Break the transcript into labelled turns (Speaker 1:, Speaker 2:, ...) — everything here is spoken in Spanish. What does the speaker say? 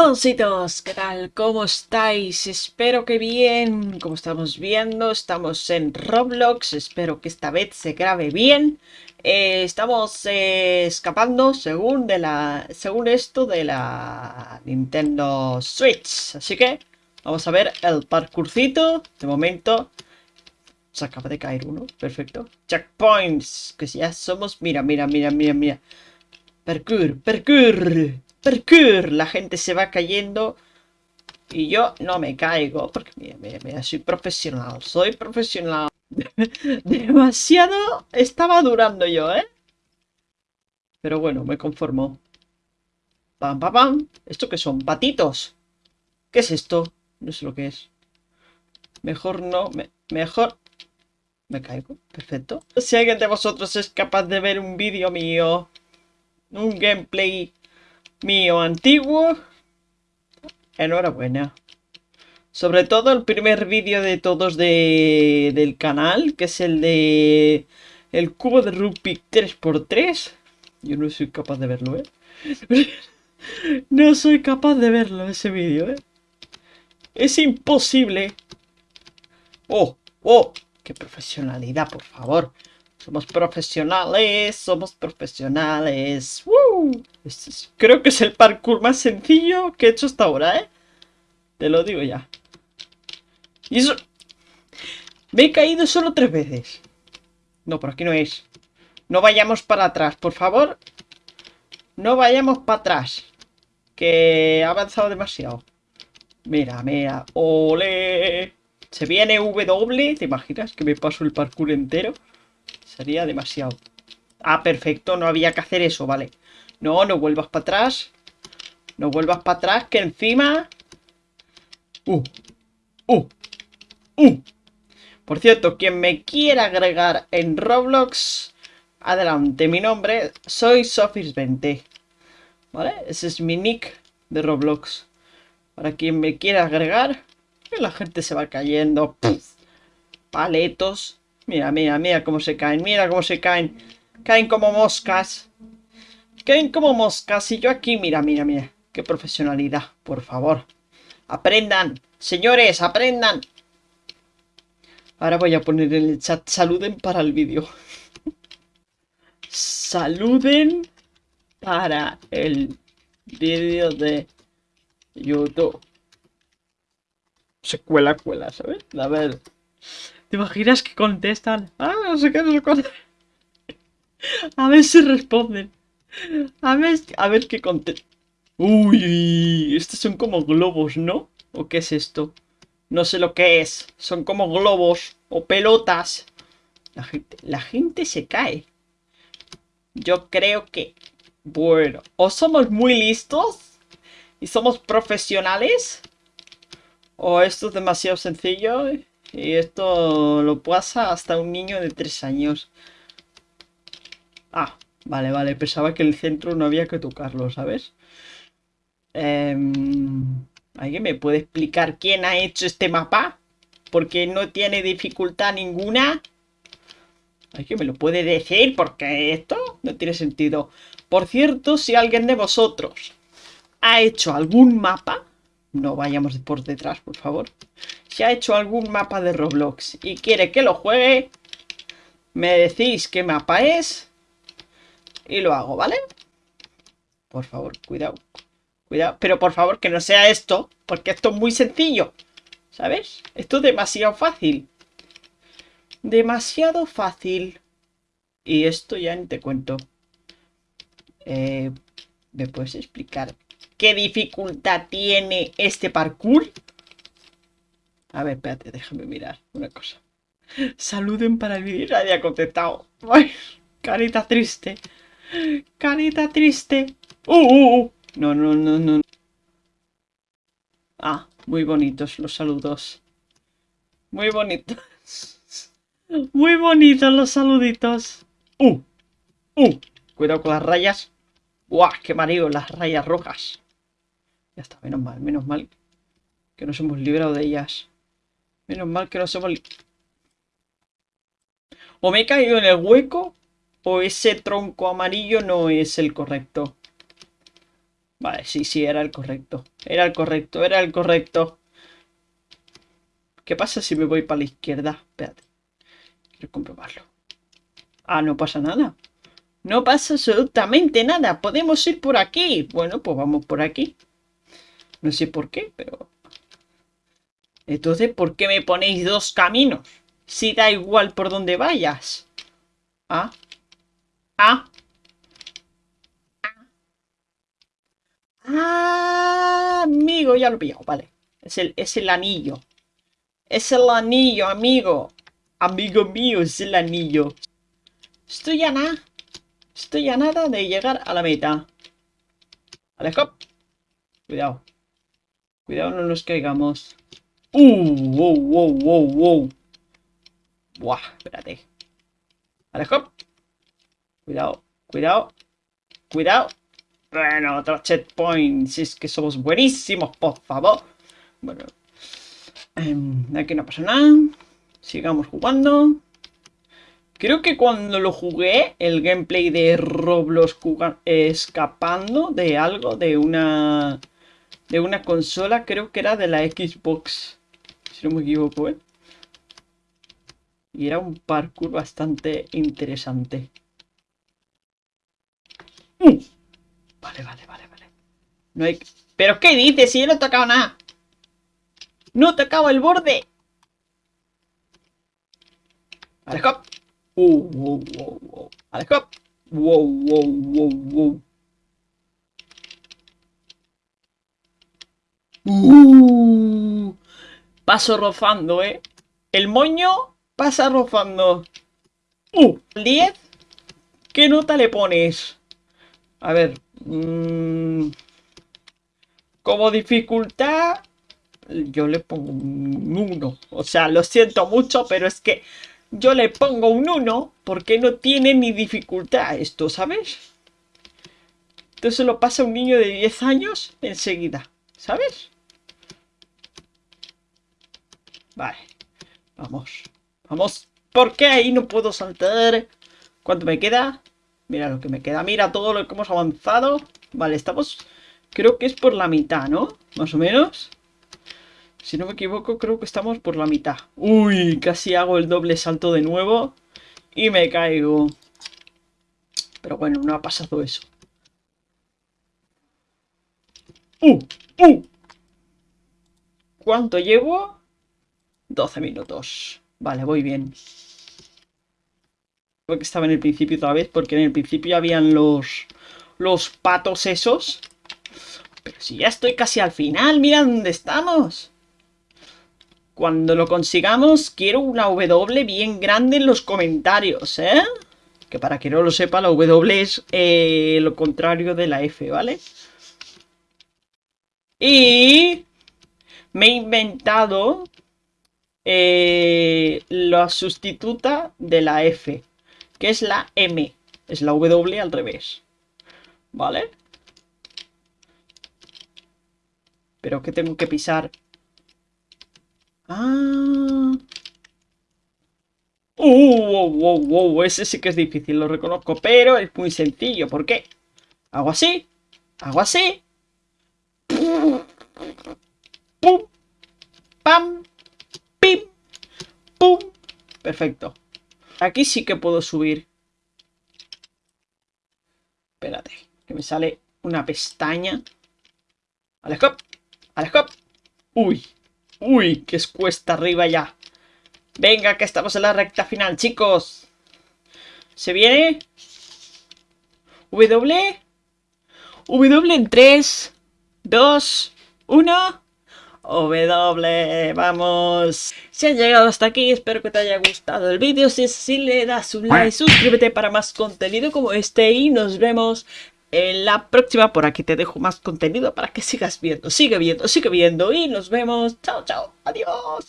Speaker 1: Ositos, ¿qué tal? ¿Cómo estáis? Espero que bien. Como estamos viendo, estamos en Roblox. Espero que esta vez se grabe bien. Eh, estamos eh, escapando según de la según esto de la Nintendo Switch. Así que vamos a ver el parkourcito. De momento se acaba de caer uno. Perfecto. Checkpoints. Que ya somos... Mira, mira, mira, mira, mira. Parkour, parkour. Parkour. La gente se va cayendo. Y yo no me caigo. Porque mira, mira, mira. Soy profesional. Soy profesional. Demasiado estaba durando yo, ¿eh? Pero bueno, me conformo. Pam, pam, pam. ¿Esto qué son? ¿Patitos? ¿Qué es esto? No sé lo que es. Mejor no. Me, mejor... Me caigo. Perfecto. Si alguien de vosotros es capaz de ver un vídeo mío, un gameplay mío antiguo, enhorabuena. Sobre todo el primer vídeo de todos de, del canal, que es el de el cubo de Rubik 3x3. Yo no soy capaz de verlo, ¿eh? no soy capaz de verlo ese vídeo, ¿eh? Es imposible. ¡Oh! ¡Oh! ¡Qué profesionalidad, por favor! Somos profesionales, somos profesionales. Este es, creo que es el parkour más sencillo que he hecho hasta ahora, ¿eh? Te lo digo ya. Y eso... Me he caído solo tres veces. No, por aquí no es. No vayamos para atrás, por favor. No vayamos para atrás. Que ha avanzado demasiado. Mira, mira. ¡Ole! Se viene W. ¿Te imaginas que me paso el parkour entero? Sería demasiado. Ah, perfecto. No había que hacer eso, vale. No, no vuelvas para atrás. No vuelvas para atrás, que encima... Uh, uh, uh. Por cierto, quien me quiera agregar en Roblox, adelante, mi nombre, soy Sofis20. ¿Vale? Ese es mi nick de Roblox. Para quien me quiera agregar, la gente se va cayendo. Paletos. Mira, mira, mira cómo se caen, mira cómo se caen. Caen como moscas. Caen como moscas. Y yo aquí, mira, mira, mira. Qué profesionalidad, por favor. Aprendan. Señores, aprendan. Ahora voy a poner en el chat, saluden para el vídeo. saluden para el vídeo de YouTube. Se cuela, cuela, ¿sabes? A ver. ¿Te imaginas que contestan? Ah, no sé qué, no sé cuál. A ver si responden. A ver, a ver qué contestan. Uy, estos son como globos, ¿no? ¿O qué es esto? No sé lo que es. Son como globos o pelotas. La gente, la gente se cae. Yo creo que... Bueno, o somos muy listos y somos profesionales. O esto es demasiado sencillo y esto lo pasa hasta un niño de 3 años. Ah, vale, vale. Pensaba que el centro no había que tocarlo, ¿sabes? Eh, ¿Alguien me puede explicar quién ha hecho este mapa? Porque no tiene dificultad ninguna. ¿Alguien me lo puede decir? Porque esto no tiene sentido. Por cierto, si alguien de vosotros ha hecho algún mapa... No vayamos por detrás, por favor. Si ha hecho algún mapa de Roblox y quiere que lo juegue, me decís qué mapa es y lo hago, ¿vale? Por favor, cuidado. Cuidado, pero por favor que no sea esto, porque esto es muy sencillo. ¿Sabes? Esto es demasiado fácil. Demasiado fácil. Y esto ya ni te cuento. Eh, ¿Me puedes explicar qué dificultad tiene este parkour? A ver, espérate, déjame mirar una cosa. Saluden para el vídeo. Ha contestado. Ay, carita triste. Carita triste. Uh, uh, uh. No, no, no, no. Ah, muy bonitos los saludos. Muy bonitos. Muy bonitos los saluditos. ¡Uh! ¡Uh! Cuidado con las rayas. ¡Guau! ¡Qué mareo! Las rayas rojas. Ya está, menos mal, menos mal que nos hemos librado de ellas. Menos mal que nos hemos... O me he caído en el hueco, o ese tronco amarillo no es el correcto. Vale, sí, sí, era el correcto. Era el correcto, era el correcto. ¿Qué pasa si me voy para la izquierda? Espérate. Quiero comprobarlo. Ah, no pasa nada. No pasa absolutamente nada. Podemos ir por aquí. Bueno, pues vamos por aquí. No sé por qué, pero... Entonces, ¿por qué me ponéis dos caminos? Si da igual por donde vayas. Ah. Ah. Ah, amigo, ya lo he vale. Es el, es el anillo. Es el anillo, amigo. Amigo mío, es el anillo. Estoy a nada. Estoy a nada de llegar a la meta. Vale, Cuidado. Cuidado, no nos caigamos. ¡Uh! ¡Wow, wow, wow, wow! Buah, espérate. Vale, Cuidado, cuidado. Cuidado. Bueno, otro checkpoint. Si es que somos buenísimos, por favor. Bueno. Em, aquí no pasa nada. Sigamos jugando. Creo que cuando lo jugué, el gameplay de Roblox escapando de algo, de una de una consola, creo que era de la Xbox, si no me equivoco, ¿eh? Y era un parkour bastante interesante. ¡Uh! Vale, vale, vale, vale. No hay... ¿Pero qué dices? Si yo no he tocado nada. ¡No he tocado el borde! Vale, hop. Uh, wow, wow, wow. Vale, hop. Wow, wow, wow, wow. Uh, paso rozando, ¿eh? El moño pasa rozando. Uh, 10. ¿Qué nota le pones? A ver. Mmm, como dificultad, yo le pongo un 1. O sea, lo siento mucho, pero es que yo le pongo un 1 porque no tiene ni dificultad esto, ¿sabes? Entonces lo pasa un niño de 10 años enseguida, ¿sabes? Vale, vamos, vamos. ¿Por qué ahí no puedo saltar? ¿Cuánto me queda? Mira lo que me queda, mira todo lo que hemos avanzado. Vale, estamos... Creo que es por la mitad, ¿no? Más o menos. Si no me equivoco, creo que estamos por la mitad. Uy, casi hago el doble salto de nuevo. Y me caigo. Pero bueno, no ha pasado eso. ¡Uh! ¡Uh! ¿Cuánto llevo? 12 minutos. Vale, voy bien. Creo que estaba en el principio otra vez, porque en el principio habían los, los patos esos. Pero si ya estoy casi al final, mira dónde estamos. Cuando lo consigamos, quiero una W bien grande en los comentarios, ¿eh? Que para que no lo sepa, la W es eh, lo contrario de la F, ¿vale? Y me he inventado eh, la sustituta de la F, que es la M. Es la W al revés. ¿Vale? Pero que tengo que pisar Ah. Uh, wow, wow, ese sí que es difícil, lo reconozco, pero es muy sencillo. ¿Por qué? Hago así, hago así. Pum, pam, pum. Perfecto. Aquí sí que puedo subir. Espérate, que me sale una pestaña. Alejop, Alejop. Uy, Uy, que es cuesta arriba ya. Venga, que estamos en la recta final, chicos. ¿Se viene? W. W en 3, 2, 1. W, vamos. Si han llegado hasta aquí, espero que te haya gustado el vídeo. Si es así, le das un like, suscríbete para más contenido como este y nos vemos en la próxima por aquí te dejo más contenido para que sigas viendo, sigue viendo, sigue viendo y nos vemos. Chao, chao, adiós.